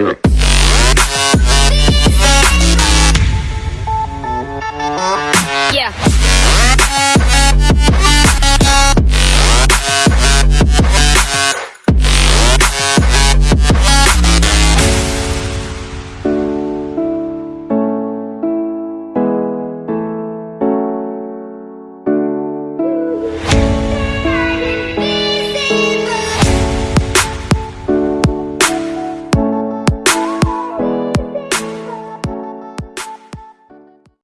Yeah.